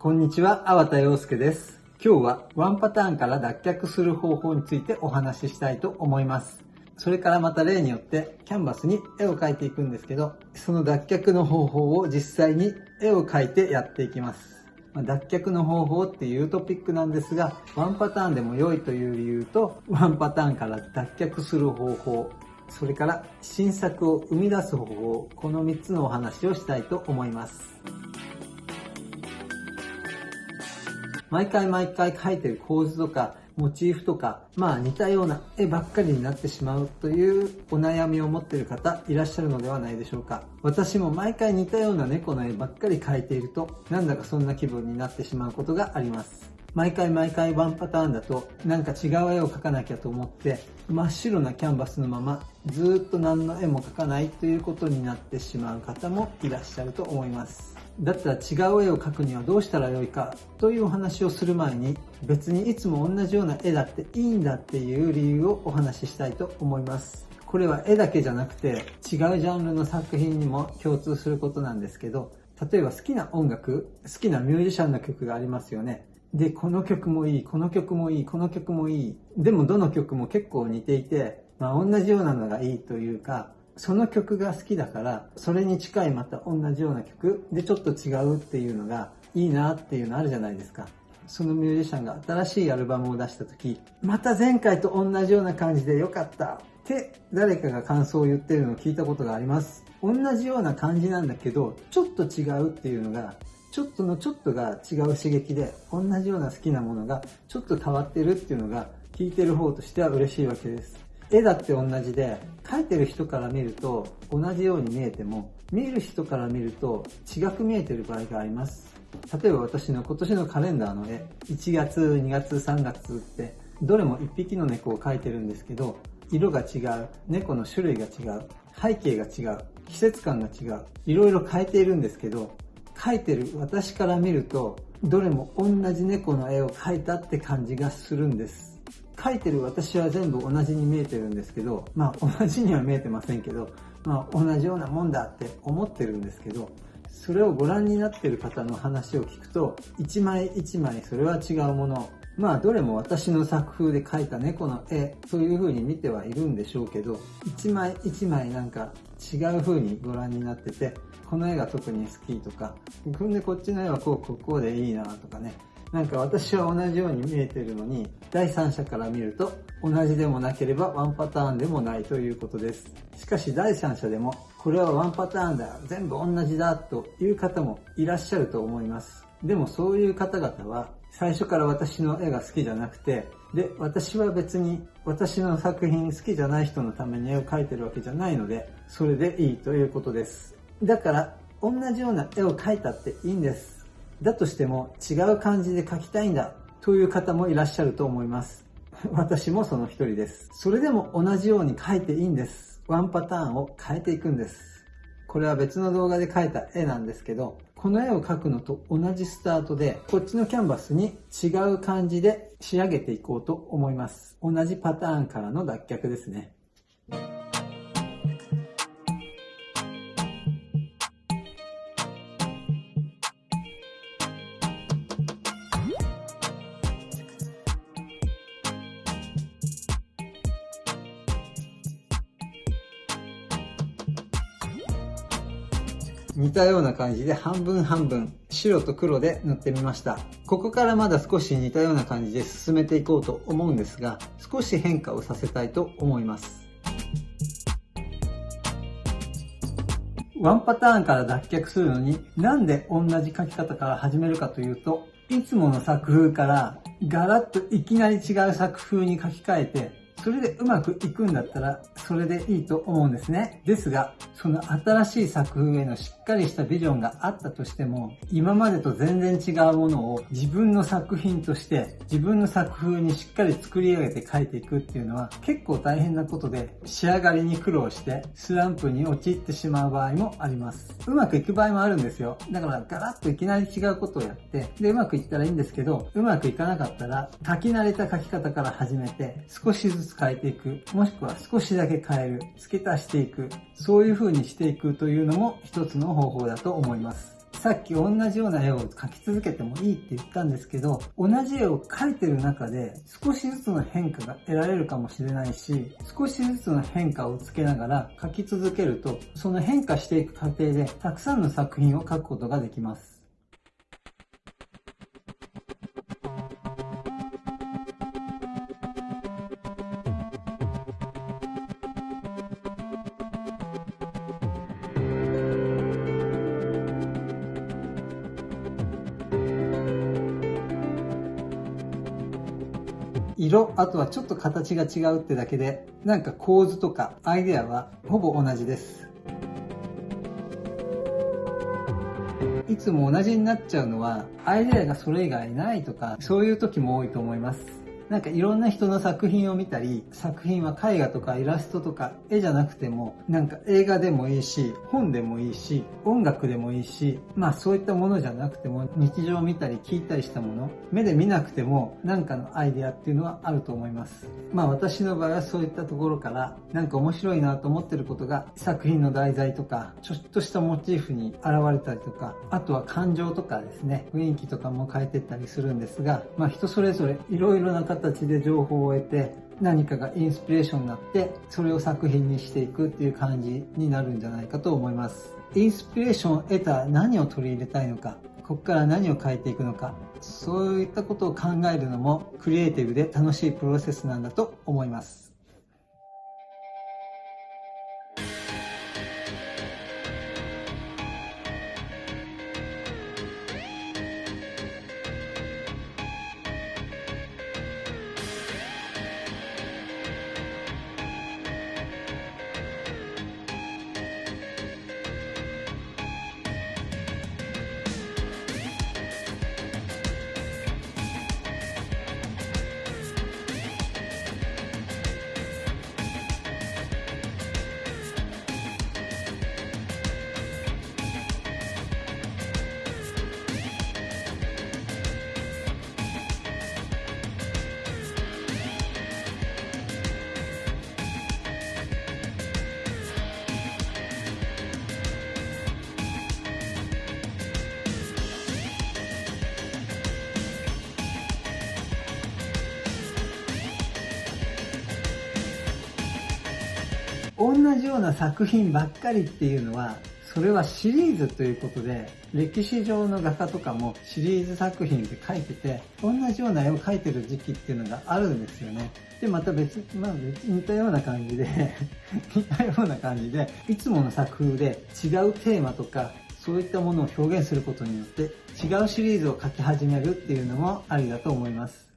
こんにちは、粟田洋介です。今日はワンパターンから脱却する方法についてお話ししたいと思います。それからまた例によってキャンバスに絵を描いていくんですけど、その脱却の方法を実際に絵を描いてやっていきます。脱却の方法っていうトピックなんですが、ワンパターンでも良いという理由と、ワンパターンから脱却する方法、それから新作を生み出す方法、この3つのお話をしたいと思います。毎回毎回描いてる構図とかモチーフとか、まあ似たような絵ばっかりになってしまうというお悩みを持っている方いらっしゃるのではないでしょうか。私も毎回似たような猫の絵ばっかり描いていると、なんだかそんな気分になってしまうことがあります。毎回毎回ワンパターンだとなんか違う絵を描かなきゃと思って真っ白なキャンバスのままずっと何の絵も描かないということになってしまう方もいらっしゃると思います。だったら違う絵を描くにはどうしたらよいかというお話をする前に別にいつも同じような絵だっていいんだっていう理由をお話ししたいと思います。これは絵だけじゃなくて違うジャンルの作品にも共通することなんですけど例えば好きな音楽好きなミュージシャンの曲がありますよねでこの曲もいいこの曲もいいこの曲もいいでもどの曲も結構似ていて、まあ、同じようなのがいいというかその曲が好きだから、それに近いまた同じような曲でちょっと違うっていうのがいいなっていうのあるじゃないですか。そのミュージシャンが新しいアルバムを出した時、また前回と同じような感じで良かったって誰かが感想を言ってるのを聞いたことがあります。同じような感じなんだけど、ちょっと違うっていうのが、ちょっとのちょっとが違う刺激で、同じような好きなものがちょっと変わってるっていうのが、聞いてる方としては嬉しいわけです。絵だって同じで、描いてる人から見ると同じように見えても、見る人から見ると違く見えてる場合があります。例えば私の今年のカレンダーの絵、1月、2月、3月って、どれも1匹の猫を描いてるんですけど、色が違う、猫の種類が違う、背景が違う、季節感が違う、いろいろ変えているんですけど、描いてる私から見ると、どれも同じ猫の絵を描いたって感じがするんです。書いてる私は全部同じに見えてるんですけど、まあ同じには見えてませんけど、まあ同じようなもんだって思ってるんですけど、それをご覧になってる方の話を聞くと、一枚一枚それは違うもの。まあどれも私の作風で描いた猫の絵という風に見てはいるんでしょうけど、一枚一枚なんか違う風にご覧になってて、この絵が特に好きとか、ほんでこっちの絵はこう、こう、こうでいいなとかね、なんか私は同じように見えてるのに、第三者から見ると同じでもなければワンパターンでもないということです。しかし第三者でも、これはワンパターンだ、全部同じだという方もいらっしゃると思います。でもそういう方々は最初から私の絵が好きじゃなくて、で、私は別に私の作品好きじゃない人のために絵を描いてるわけじゃないので、それでいいということです。だから、同じような絵を描いたっていいんです。だとしても違う感じで書きたいんだという方もいらっしゃると思います。私もその一人です。それでも同じように書いていいんです。ワンパターンを変えていくんです。これは別の動画で描いた絵なんですけど、この絵を描くのと同じスタートで、こっちのキャンバスに違う感じで仕上げていこうと思います。同じパターンからの脱却ですね。似たような感じで半分半分白と黒で塗ってみました。ここからまだ少し似たような感じで進めていこうと思うんですが、少し変化をさせたいと思います。ワンパターンから脱却するのになんで同じ書き方から始めるかというと、いつもの作風からガラッといきなり違う作風に書き換えてそれでうまくいくんだったら、それでいいと思うんですね。ですが、その新しい作風へのしっかりしたビジョンがあったとしても、今までと全然違うものを自分の作品として、自分の作風にしっかり作り上げて書いていくっていうのは結構大変なことで、仕上がりに苦労してスランプに陥ってしまう場合もあります。うまくいく場合もあるんですよ。だからガラッといきなり違うことをやって、で、うまくいったらいいんですけど、うまくいかなかったら、書き慣れた書き方から始めて、少しずつ変えていく、もしくは少しだけ変える、付け足していく、そういう風にしていくというのも一つの方法だと思います。さっき同じような絵を描き続けてもいいって言ったんですけど、同じ絵を描いてる中で少しずつの変化が得られるかもしれないし、少しずつの変化をつけながら描き続けると、その変化していく過程でたくさんの作品を描くことができます。色、あとはちょっと形が違うってだけで、なんか構図とかアイデアはほぼ同じです。いつも同じになっちゃうのは、アイデアがそれ以外ないとか、そういう時も多いと思います。なんかいろんな人の作品を見たり、作品は絵画とかイラストとか絵じゃなくても、なんか映画でもいいし、本でもいいし、音楽でもいいし、まあそういったものじゃなくても、日常を見たり聞いたりしたもの、目で見なくてもなんかのアイデアっていうのはあると思います。まあ私の場合はそういったところから、なんか面白いなと思ってることが作品の題材とか、ちょっとしたモチーフに現れたりとか、あとは感情とかですね、雰囲気とかも変えてったりするんですが、まあ人それぞれいろいろな形で情報を得て何かがインスピレーションになってそれを作品にしていくっていう感じになるんじゃないかと思います。インスピレーションを得た何を取り入れたいのかここから何を変えていくのかそういったことを考えるのもクリエイティブで楽しいプロセスなんだと思います。じような作品ばっかりっていうのは、それはシリーズということで、歴史上の画家とかもシリーズ作品で描いてて、同じような絵を描いてる時期っていうのがあるんですよね。で、また別、まあ別に似たような感じで 似たような感じで、いつもの作風で違うテーマとか、そういったものを表現することによって、違うシリーズを描き始めるっていうのもありだと思います。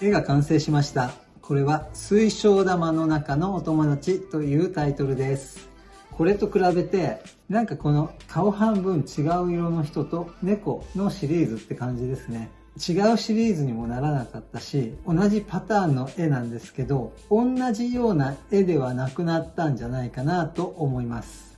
絵が完成しました。これは水晶玉の中のお友達というタイトルです。これと比べて、なんかこの顔半分違う色の人と猫のシリーズって感じですね。違うシリーズにもならなかったし、同じパターンの絵なんですけど、同じような絵ではなくなったんじゃないかなと思います。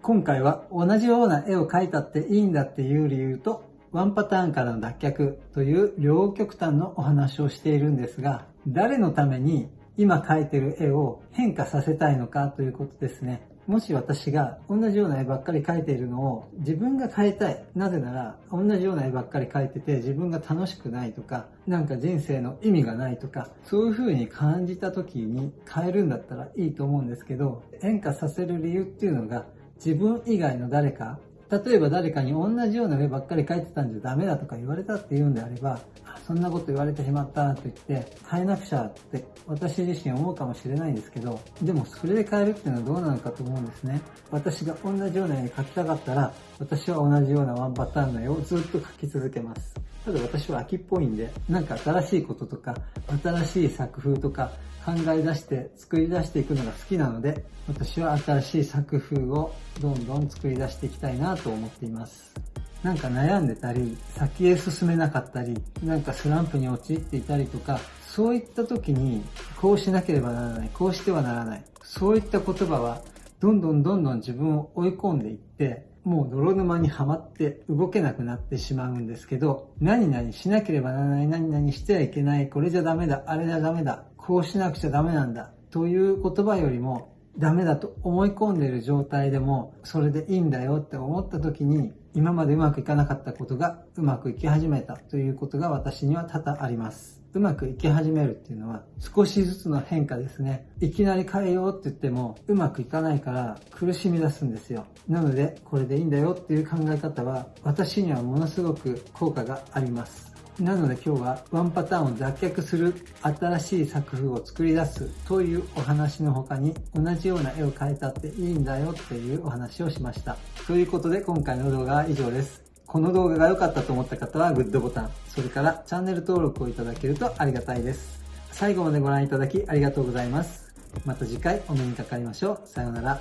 今回は同じような絵を描いたっていいんだっていう理由とワンパターンからの脱却という両極端のお話をしているんですが、誰のために今描いてる絵を変化させたいのかということですね。もし私が同じような絵ばっかり描いているのを自分が変えたい。なぜなら同じような絵ばっかり描いてて自分が楽しくないとか、なんか人生の意味がないとか、そういう風に感じた時に変えるんだったらいいと思うんですけど、変化させる理由っていうのが自分以外の誰か例えば誰かに同じような絵ばっかり描いてたんじゃダメだとか言われたって言うんであれば、そんなこと言われてしまったと言って変えなくちゃって私自身思うかもしれないんですけど、でもそれで変えるっていうのはどうなのかと思うんですね。私が同じような絵描きたかったら、私は同じようなワンパターンの絵をずっと描き続けます。ただ私は秋っぽいんで、なんか新しいこととか、新しい作風とか考え出して作り出していくのが好きなので、私は新しい作風をどんどん作り出していきたいなと思っています。なんか悩んでたり、先へ進めなかったり、なんかスランプに陥っていたりとか、そういった時に、こうしなければならない、こうしてはならない。そういった言葉は、どんどんどんどん自分を追い込んでいって、もう泥沼にはまって動けなくなってしまうんですけど、何々しなければならない、何々してはいけない、これじゃダメだ、あれじゃダメだ、こうしなくちゃダメなんだ、という言葉よりも、ダメだと思い込んでいる状態でも、それでいいんだよって思った時に、今までうまくいかなかったことがうまくいき始めたということが私には多々あります。うまくいき始めるっていうのは少しずつの変化ですね。いきなり変えようって言ってもうまくいかないから苦しみ出すんですよ。なのでこれでいいんだよっていう考え方は私にはものすごく効果があります。なので今日はワンパターンを脱却する新しい作風を作り出すというお話の他に同じような絵を描いたっていいんだよっていうお話をしました。ということで今回の動画は以上です。この動画が良かったと思った方はグッドボタン、それからチャンネル登録をいただけるとありがたいです。最後までご覧いただきありがとうございます。また次回お目にかかりましょう。さようなら。